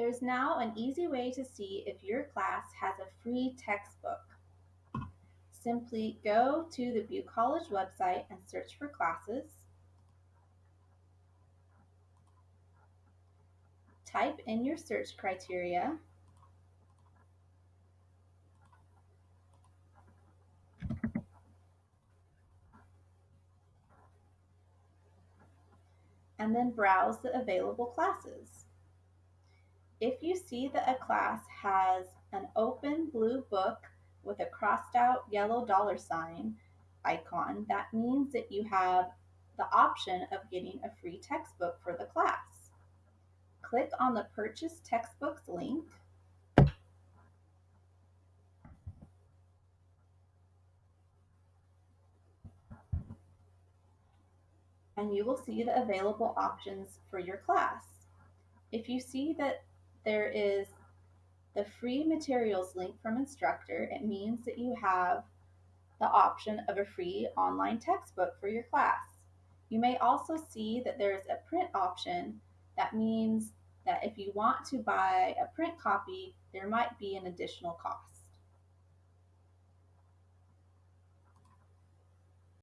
There's now an easy way to see if your class has a free textbook. Simply go to the Butte College website and search for classes. Type in your search criteria. and then browse the available classes. If you see that a class has an open blue book with a crossed out yellow dollar sign icon, that means that you have the option of getting a free textbook for the class. Click on the Purchase Textbooks link and you will see the available options for your class. If you see that there is the free materials link from instructor, it means that you have the option of a free online textbook for your class. You may also see that there's a print option. That means that if you want to buy a print copy, there might be an additional cost.